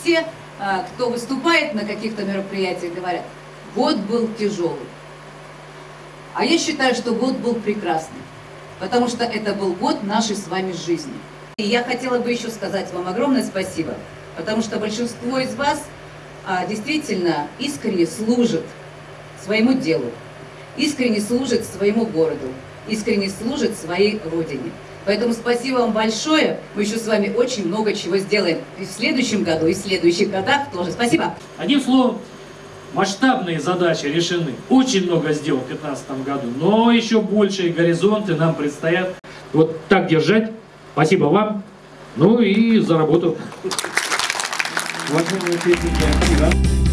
все, а, кто выступает на каких-то мероприятиях, говорят, год был тяжелый. А я считаю, что год был прекрасный, потому что это был год нашей с вами жизни. И я хотела бы еще сказать вам огромное спасибо, потому что большинство из вас а, действительно искренне служит своему делу, искренне служит своему городу, искренне служит своей родине. Поэтому спасибо вам большое. Мы еще с вами очень много чего сделаем и в следующем году, и в следующих годах тоже. Спасибо. Одним словом, масштабные задачи решены. Очень много сделал в 2015 году, но еще большие горизонты нам предстоят. Вот так держать. Спасибо вам. Ну и за работу. Актива,